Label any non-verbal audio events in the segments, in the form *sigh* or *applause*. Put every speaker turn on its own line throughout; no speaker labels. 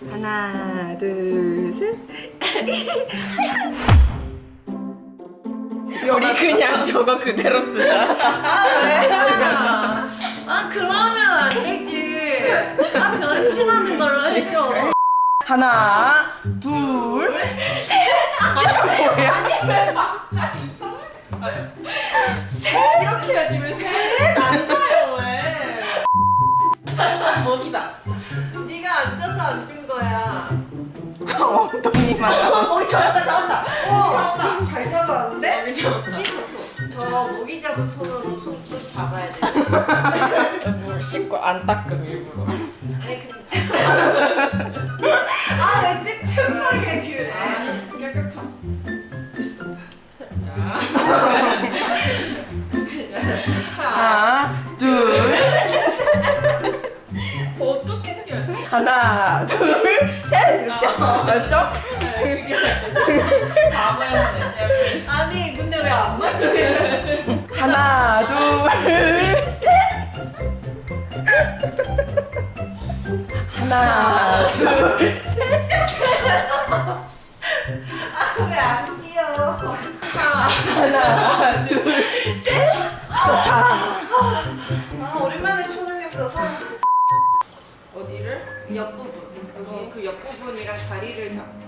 하나, 둘, 셋.
우리 그냥 저거 그대로 쓰자.
아 그러면 안 되지. 아 변신하는 걸로 해줘.
하나, 둘,
이렇게 해야지 왜 세? 앉아요 왜? 먹이다.
네가 앉아서 앉은.
엉덩이만.
어, 잡았다 잡았다.
어, 잘 잡았는데?
잡았다.
저 모기 잡은 손으로 손도 잡아야 돼.
물 씻고 안 닦음 일부러.
아니 근데 아왜 찝찝하게 그래?
깨끗함.
하나, 둘,
어떻게 뛰어?
하나, 둘, 셋. 이렇게. 맞죠?
바보였네.
아니 근데 왜 안 맞춰?
하나, 둘, 셋. 하나, 둘,
왜안 뛰어?
하나, 둘, 셋. 좋다.
아 오랜만에 초능력 써서
어디를?
옆부분 여기 그 옆부분이랑 다리를 잡고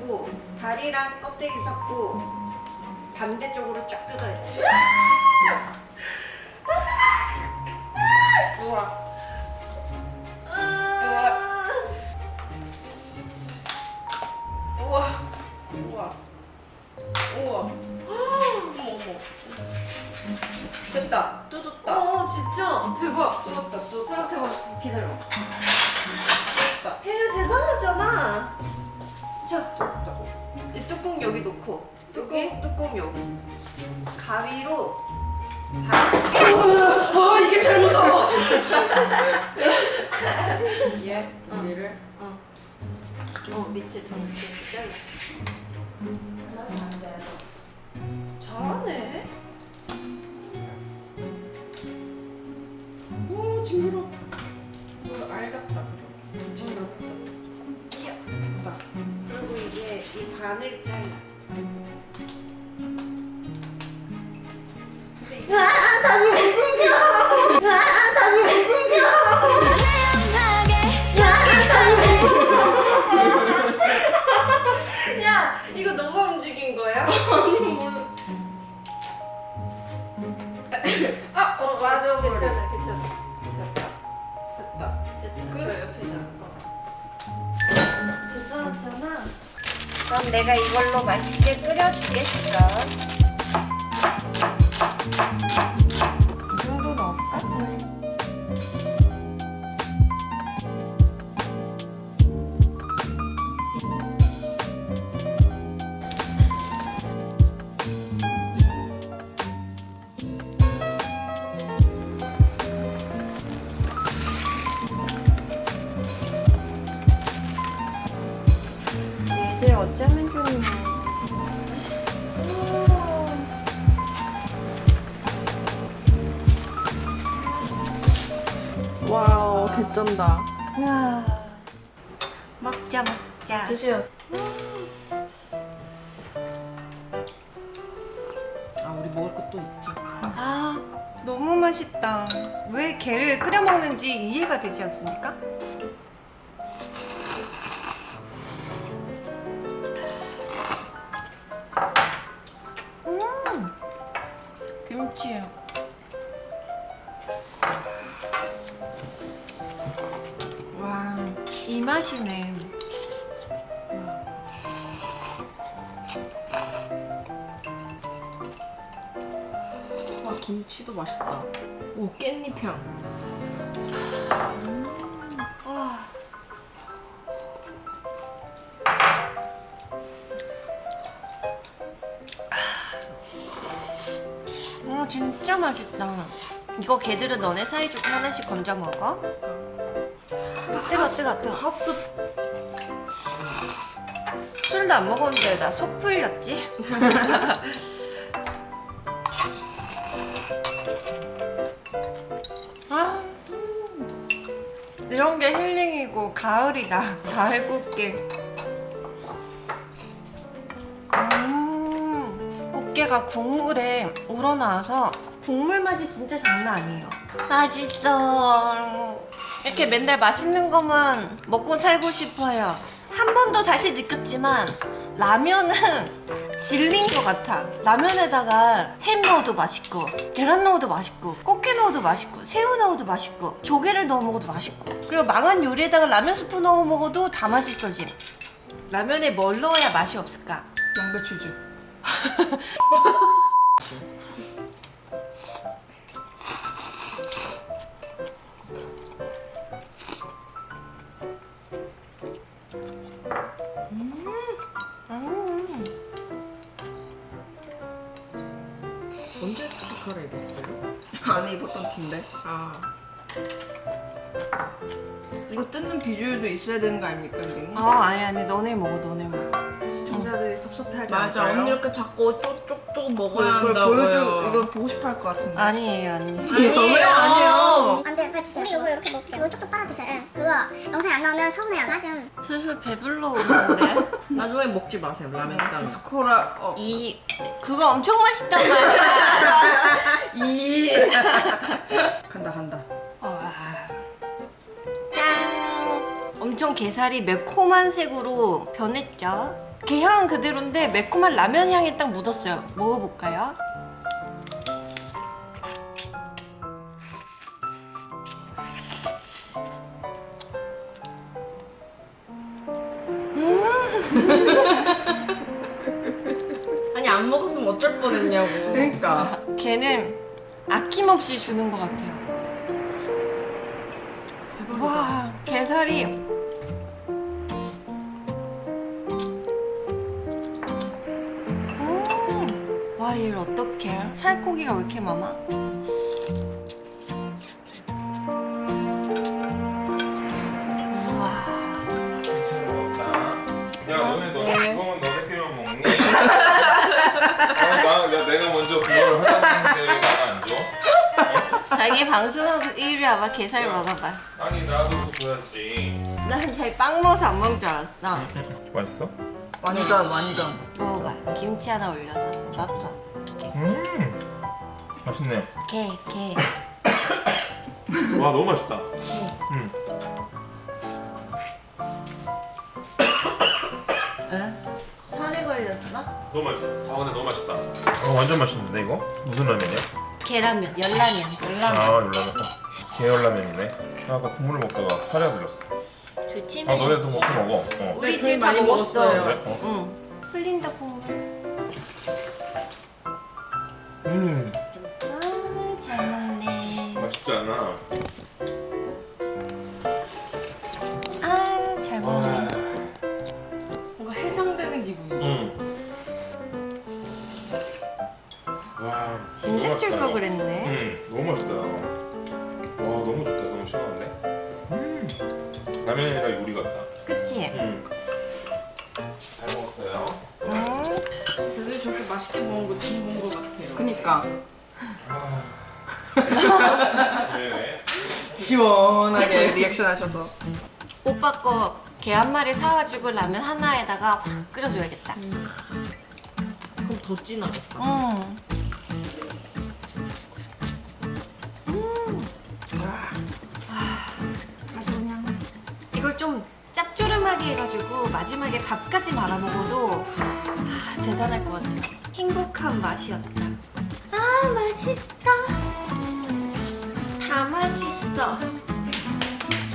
다리랑 껍데기 잡고 반대쪽으로 쫙 뜯어야 돼.
우와.
우와.
우와. 우와. 어머.
됐다. 뜯었다. 어 진짜 대박. 뜯었다. 뜯었다. 대박. 기다려. 뜯었다. 혜유 대단하잖아. 자, 이 뚜껑 여기 놓고 뚜껑 뚜껑 여기 가위로 다. 어 이게 제일 무서워.
얘 우리를
어. 어 밑에 더 밑에 잘라. 잘하네.
오 징그러. 이거 알 같다 그죠? 징그럽다.
이야.
잡다.
이 반을 잘라. 아, 다리 움직여! 아, 다리 움직여! 아! 야, 이거 너가 움직인 거야? *laughs*
아니 몰
그럼 내가 이걸로 맛있게 끓여주겠어. 얘들 어쩌면 좋니?
와우 개쩐다.
우와. 먹자 먹자.
드세요. 아 우리 먹을 것도 있지.
아 너무 맛있다. 왜 게를 끓여 먹는지 이해가 되지 않습니까? 김치. 와, 이 맛이네.
와 김치도 맛있다. 오 깻잎 향.
어, 진짜 맛있다. 이거 걔들은 너네 사이좋게 하나씩 건져 먹어? 뜨거, 뜨거, 뜨거.
핫도
술도 안 먹었는데 나 속 풀렸지? *laughs*
아
이렇게
이런 게 힐링이고 가을이다. *laughs* 가을 꽃게. 음, 꽃게가 국물에 우러나와서 국물 맛이 진짜 장난 아니에요. 맛있어. 이렇게 맨날 맛있는 것만 먹고 살고 싶어요. 한 번도 다시 느꼈지만 라면은 *laughs* 질린 것 같아. 라면에다가 햄 넣어도 맛있고, 계란 넣어도 맛있고, 꽃게 넣어도 맛있고, 새우 넣어도 맛있고, 조개를 넣어 먹어도 맛있고. 그리고 망한 요리에다가 라면 스프 넣어 먹어도 다 맛있어짐. 라면에 뭘 넣어야 맛이 없을까?
양배추즙.
음.
언제 스티커를 입었어요?
안에 입었던 티인데.
아
이거 뜯는 비주얼도 있어야 되는 거 아닙니까?
아, 아니, 아니, 너네 먹어, 너네 먹어.
시청자들이 섭섭해하지
맞아
않을까요?
언니 이렇게 자꾸 쪽쪽쪽
뭐,
먹어야
이걸
한다고요
보여줘, 이걸 보고 싶어 할 것 같은데.
아니에요, 아니에요.
왜 아니에요?
안 돼, 빨리 드세요. 우리 이거 이렇게 먹게. 이거 쪽쪽 빨아 드셔요. 예. 그거 영상에 안 나오면 서운해요. 나 좀.
슬슬 배불러 오는데? *laughs*
나중에 먹지 마세요 라면 땅
디스코라, 어.
이, 그거 엄청 맛있단 말이야.
이. *laughs* 간다, 간다.
와. 짠! 엄청 게살이 매콤한 색으로 변했죠? 게향은 그대로인데 매콤한 라면 향이 딱 묻었어요. 먹어볼까요? *laughs*
아니 안 먹었으면 어쩔 뻔했냐고
그러니까.
걔는 아낌없이 주는 것 같아요.
대박이다
와, 게살이 얘를 어떡해? 살코기가 왜 이렇게 많아? 우와.
야 너네 너 그거만 너네끼리만 먹니? 어, 나, 야, 내가 먼저 그걸 하자는데 나안 줘?
자기 방송하고 이리 와봐, 게살 먹어봐.
아니 나도 줘야지
난 자기 빵 먹어서 안 먹을 줄 알았어.
맛있어?
완전, 완전.
먹어봐. 김치 하나 올려서. 맛봐.
음 맛있네
게, 게.
와 너무 맛있다 음.
살이 걸렸어?
너무 맛있어 아 근데 너무 맛있다 어 완전 맛있는데 이거? 무슨 라면이야?
계라면, 열라면.
아 열라면 계열라면이네 아, 아까 국물 먹다가 살이 불렸어
좋지?
아 너네도 먹고 먹어 어.
우리
네,
지금 다 먹었어.
그래? 어.
응. 흘린다 국물.
음
아, 잘 먹네.
맛있지 않아?
아, 잘
먹었어요.
응.
되게 저렇게 맛있게 먹은 거 처음 본거 같아요
그니까.
네.
시원하게 리액션 하셔서.
오빠 거게한 마리 사가지고 라면 하나에다가 확 끓여줘야겠다.
그럼 더 진하겠다
음. 짭조름하게 해가지고 마지막에 밥까지 말아 먹어도 아, 대단할 것 같아요. 행복한 맛이었다. 아 맛있어. 다 맛있어.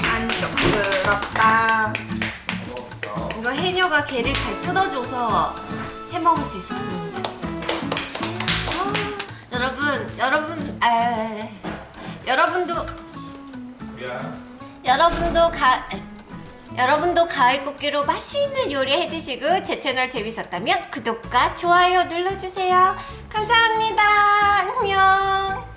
만족스럽다.
이거 해녀가 게를 잘 뜯어줘서 해 먹을 수 있었습니다. 아, 여러분, 여러분, 아, 여러분도. 여러분도 가 여러분도 가을 꽃게로 맛있는 요리 해드시고 제 채널 재밌었다면 구독과 좋아요 눌러주세요. 감사합니다. 안녕.